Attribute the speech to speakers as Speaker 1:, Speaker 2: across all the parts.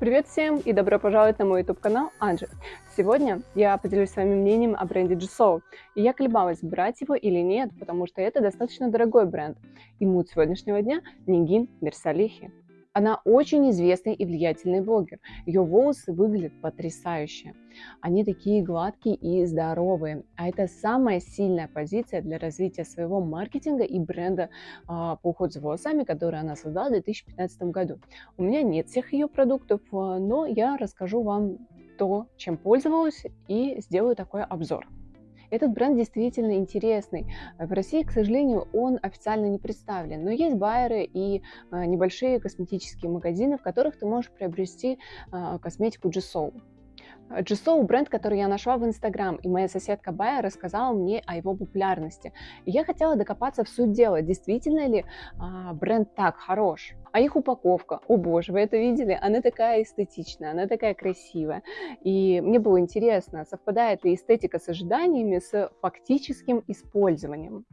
Speaker 1: Привет всем и добро пожаловать на мой YouTube канал Анжи. Сегодня я поделюсь с вами мнением о бренде Джисоу. И я колебалась, брать его или нет, потому что это достаточно дорогой бренд. И мут сегодняшнего дня – Нингин Мерсалихи. Она очень известный и влиятельный блогер. Ее волосы выглядят потрясающе. Они такие гладкие и здоровые. А это самая сильная позиция для развития своего маркетинга и бренда а, по уходу за волосами, который она создала в 2015 году. У меня нет всех ее продуктов, а, но я расскажу вам то, чем пользовалась и сделаю такой обзор. Этот бренд действительно интересный. В России, к сожалению, он официально не представлен, но есть байеры и а, небольшие косметические магазины, в которых ты можешь приобрести а, косметику Джесоу. Джесоу бренд, который я нашла в Инстаграм, и моя соседка Бая рассказала мне о его популярности. И я хотела докопаться в суть дела, действительно ли а, бренд так хорош. А их упаковка, о боже, вы это видели? Она такая эстетичная, она такая красивая. И мне было интересно, совпадает ли эстетика с ожиданиями с фактическим использованием.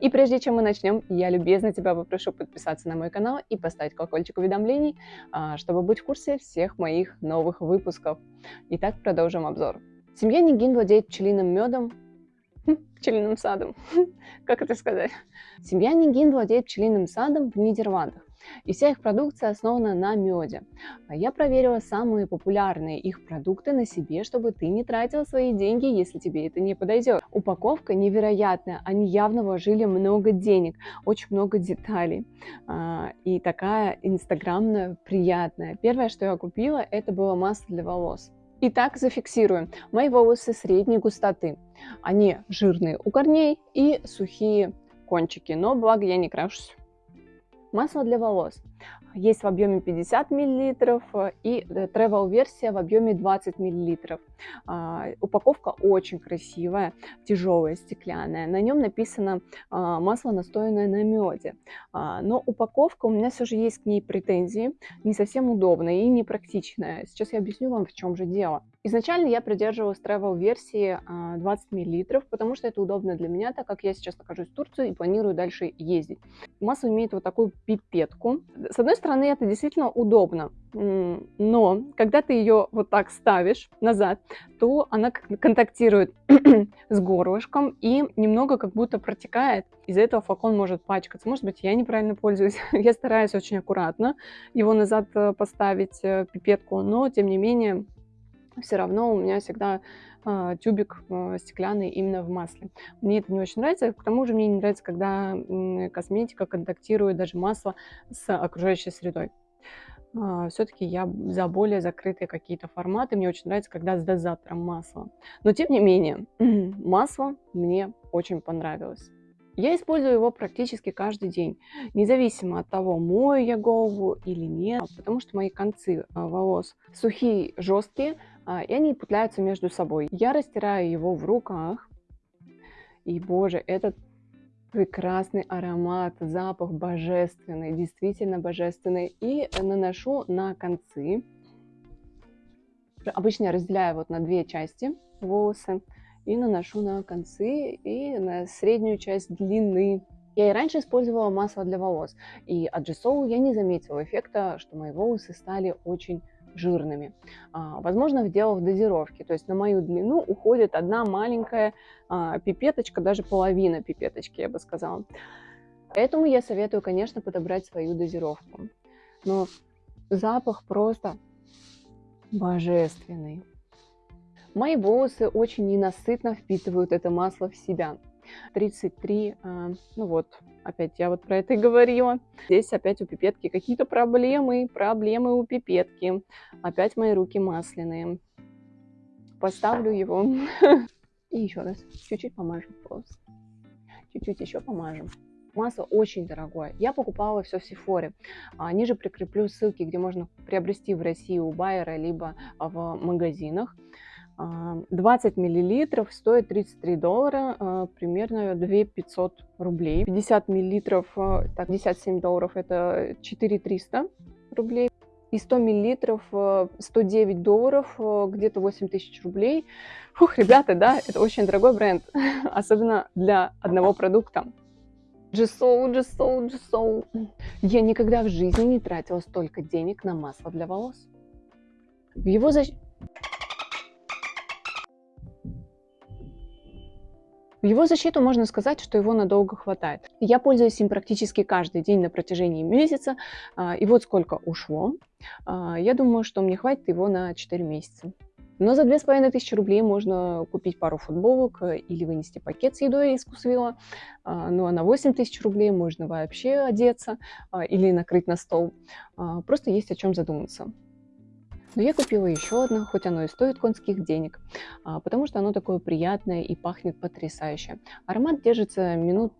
Speaker 1: И прежде чем мы начнем, я любезно тебя попрошу подписаться на мой канал и поставить колокольчик уведомлений, а, чтобы быть в курсе всех моих новых выпусков. Итак, продолжим обзор. Семья Нигин владеет пчелиным медом, хм, пчелиным садом, как это сказать? Семья Нигин владеет пчелиным садом в Нидерландах. И вся их продукция основана на меде. А я проверила самые популярные их продукты на себе, чтобы ты не тратил свои деньги, если тебе это не подойдет. Упаковка невероятная, они явно вложили много денег, очень много деталей. А, и такая инстаграмная, приятная. Первое, что я купила, это было масло для волос. Итак, зафиксируем. Мои волосы средней густоты. Они жирные у корней и сухие кончики, но благо я не крашусь. Масло для волос. Есть в объеме 50 мл и travel версия в объеме 20 мл. А, упаковка очень красивая, тяжелая, стеклянная. На нем написано а, масло, настоянное на меде. А, но упаковка, у меня все же есть к ней претензии, не совсем удобная и непрактичная. Сейчас я объясню вам, в чем же дело. Изначально я придерживалась travel версии 20 мл, потому что это удобно для меня, так как я сейчас нахожусь в Турции и планирую дальше ездить. Масло имеет вот такую пипетку. С одной стороны, это действительно удобно, но когда ты ее вот так ставишь назад, то она контактирует с горлышком и немного как будто протекает. Из-за этого флакон может пачкаться. Может быть, я неправильно пользуюсь. я стараюсь очень аккуратно его назад э, поставить, э, пипетку, но тем не менее все равно у меня всегда тюбик э, стеклянный именно в масле. Мне это не очень нравится, к тому же мне не нравится, когда косметика контактирует, даже масло, с окружающей средой. Uh, все-таки я за более закрытые какие-то форматы. Мне очень нравится, когда с дозатором масла. Но тем не менее, масло мне очень понравилось. Я использую его практически каждый день, независимо от того, мою я голову или нет, потому что мои концы волос сухие, жесткие, а, и они путляются между собой. Я растираю его в руках, и, боже, этот прекрасный аромат, запах божественный, действительно божественный, и наношу на концы. Обычно я разделяю вот на две части волосы, и наношу на концы и на среднюю часть длины. Я и раньше использовала масло для волос, и от Джесоу я не заметила эффекта, что мои волосы стали очень жирными. А, возможно, дело в дозировке, то есть на мою длину уходит одна маленькая а, пипеточка, даже половина пипеточки, я бы сказала. Поэтому я советую, конечно, подобрать свою дозировку. Но запах просто божественный. Мои волосы очень ненасытно впитывают это масло в себя. 33, а, ну вот, опять я вот про это и говорила. Здесь опять у пипетки какие-то проблемы, проблемы у пипетки. Опять мои руки масляные. Поставлю его. И еще раз, чуть-чуть помажем просто. Чуть-чуть еще помажем. Масло очень дорогое. Я покупала все в Сифоре. А, ниже прикреплю ссылки, где можно приобрести в России у байера, либо в магазинах. 20 миллилитров стоит 33 доллара, а, примерно 2 500 рублей. 50 миллилитров, а, так, 57 долларов, это 4 300 рублей. И 100 миллилитров 109 а, долларов, где-то 8 тысяч рублей. Фух, ребята, да, это очень дорогой бренд, особенно для одного продукта. Джесоу, Джесоу, Джесоу. Я никогда в жизни не тратила столько денег на масло для волос. Его защиту В его защиту можно сказать, что его надолго хватает. Я пользуюсь им практически каждый день на протяжении месяца, а, и вот сколько ушло. А, я думаю, что мне хватит его на 4 месяца. Но за 2500 рублей можно купить пару футболок э, или вынести пакет с едой из Кусвилла. А, ну а на 8000 рублей можно вообще одеться или накрыть на стол. Просто есть о чем задуматься. Но я купила еще одно, хоть оно и стоит конских денег, а, потому что оно такое приятное и пахнет потрясающе. Аромат держится минут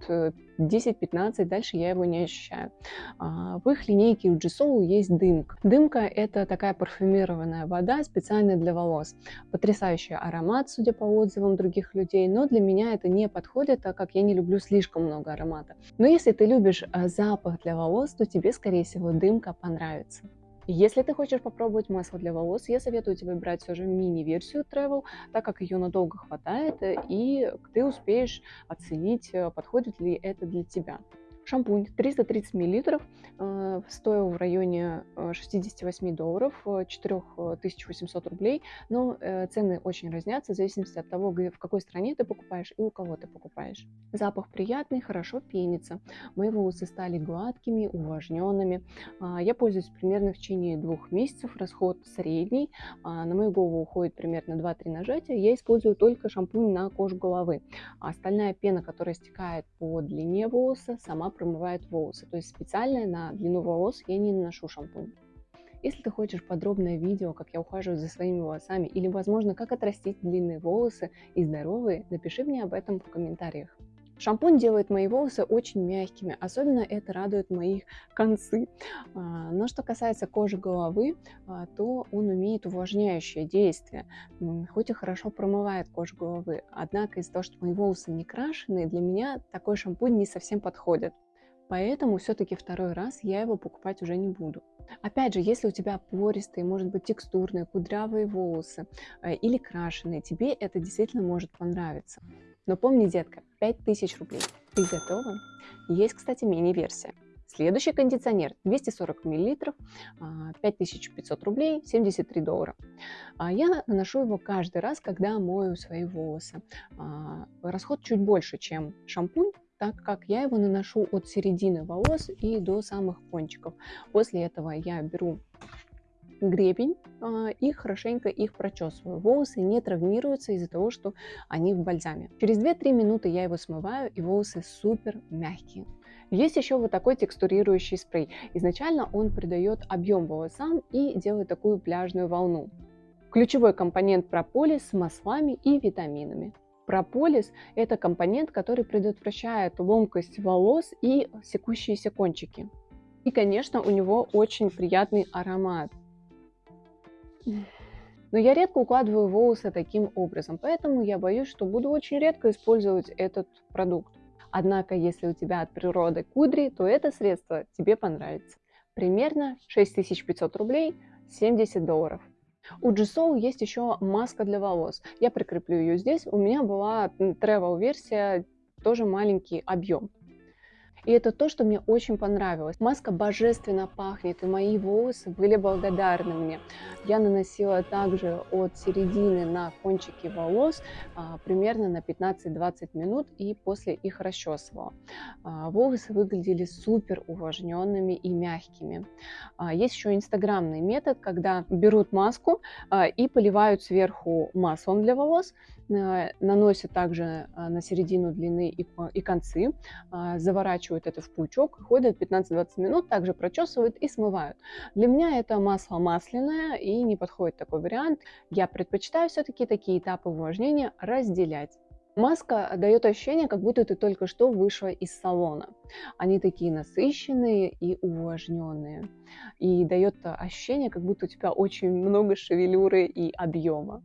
Speaker 1: 10-15, э, дальше я его не ощущаю. А, в их линейке у Джисоу есть дымка. Дымка это такая парфюмированная вода специально для волос. Потрясающий аромат, судя по отзывам других людей, но для меня это не подходит, так как я не люблю слишком много аромата. Но если ты любишь а, запах для волос, то тебе, скорее всего, дымка понравится. Если ты хочешь попробовать масло для волос, я советую тебе брать все же мини-версию Travel, так как ее надолго хватает, и ты успеешь оценить, э, подходит ли это для тебя. Шампунь 330 мл э, стоил в районе 68 э, долларов, 4800 э, рублей, но цены очень разнятся в зависимости от того, в какой стране ты покупаешь и у кого ты покупаешь. Запах приятный, хорошо пенится. Мои волосы стали гладкими, увлажненными. А, я пользуюсь примерно в течение двух месяцев, расход средний. А, на мою голову уходит примерно 2-3 нажатия. Я использую только шампунь на кожу головы. А остальная пена, которая стекает по длине волоса, сама промывает волосы. То есть специально на длину волос я не наношу шампунь. Если ты хочешь подробное видео, как я ухаживаю за своими волосами, или, возможно, как отрастить длинные волосы и здоровые, напиши мне об этом в комментариях. Шампунь делает мои волосы очень мягкими, особенно это радует моих концы. А, но что касается кожи головы, а, то он имеет увлажняющее действие, хоть и хорошо промывает кожу головы. Однако из-за того, что мои волосы не крашеные, для меня такой шампунь не совсем подходит. Поэтому все-таки второй раз я его покупать уже не буду. Опять же, если у тебя пористые, может быть, текстурные, кудрявые волосы э, или крашеные, тебе это действительно может понравиться. Но помни, детка, 5000 рублей. Ты готова? Есть, кстати, мини-версия. Следующий кондиционер 240 мл, 5500 рублей, 73 доллара. А я наношу его каждый раз, когда мою свои волосы. А, расход чуть больше, чем шампунь, так как я его наношу от середины волос и до самых кончиков. После этого я беру гребень а, и хорошенько их прочесываю. Волосы не травмируются из-за того, что они в бальзаме. Через 2-3 минуты я его смываю и волосы супер мягкие. Есть еще вот такой текстурирующий спрей. Изначально он придает объем волосам и делает такую пляжную волну. Ключевой компонент прополис с маслами и витаминами. Прополис – это компонент, который предотвращает ломкость волос и секущиеся кончики. И, конечно, у него очень приятный аромат. Но я редко укладываю волосы таким образом, поэтому я боюсь, что буду очень редко использовать этот продукт. Однако, если у тебя от природы кудри, то это средство тебе понравится. Примерно 6500 рублей, 70 долларов. У G-Soul есть еще маска для волос. Я прикреплю ее здесь. У меня была travel версия, тоже маленький объем. И это то, что мне очень понравилось. Маска божественно пахнет, и мои волосы были благодарны мне. Я наносила также от середины на кончики волос а, примерно на 15-20 минут и после их расчесывала. А, волосы выглядели супер увлажненными и мягкими. А, есть еще инстаграмный метод, когда берут маску а, и поливают сверху маслом для волос, наносят также а, на середину длины и, концы, а, заворачивают это в пучок, ходят 15-20 минут, также прочесывают и смывают. Для меня это масло масляное и не подходит такой вариант. Я предпочитаю все-таки такие этапы увлажнения разделять. Маска дает ощущение, как будто ты только что вышла из салона. Они такие насыщенные и увлажненные. И дает ощущение, как будто у тебя очень много шевелюры и объема.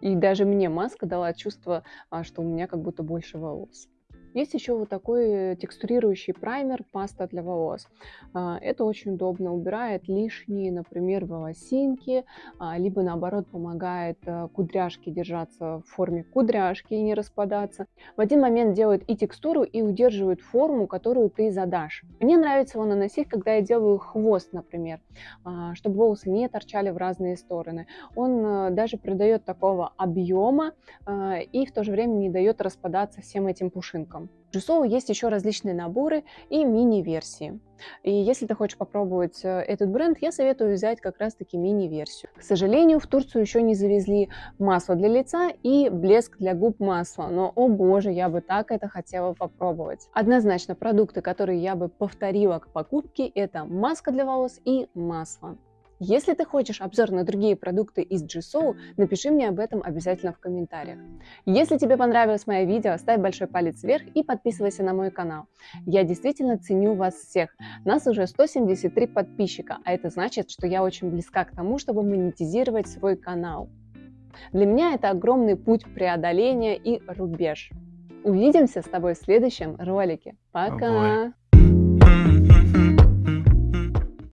Speaker 1: И даже мне маска дала чувство, а, что у меня как будто больше волос. Есть еще вот такой текстурирующий праймер, паста для волос. А, это очень удобно, убирает лишние, например, волосинки, а, либо наоборот помогает э, кудряшке держаться в форме кудряшки и не распадаться. В один момент делает и текстуру, и удерживает форму, которую ты задашь. Мне нравится его наносить, когда я делаю хвост, например, а, чтобы волосы не торчали в разные стороны. Он э, даже придает такого объема и в то же время не дает распадаться всем этим пушинкам. В Джусоу есть еще различные наборы и мини-версии. И если ты хочешь попробовать э, этот бренд, я советую взять как раз-таки мини-версию. К сожалению, в Турцию еще не завезли масло для лица и блеск для губ масла. Но, о боже, я бы так это хотела попробовать. Однозначно, продукты, которые я бы повторила к покупке, это маска для волос и масло. Если ты хочешь обзор на другие продукты из GSO, напиши мне об этом обязательно в комментариях. Если тебе понравилось мое видео, ставь большой палец вверх и подписывайся на мой канал. Я действительно ценю вас всех. Нас уже 173 подписчика, а это значит, что я очень близка к тому, чтобы монетизировать свой канал. Для меня это огромный путь преодоления и рубеж. Увидимся с тобой в следующем ролике. Пока!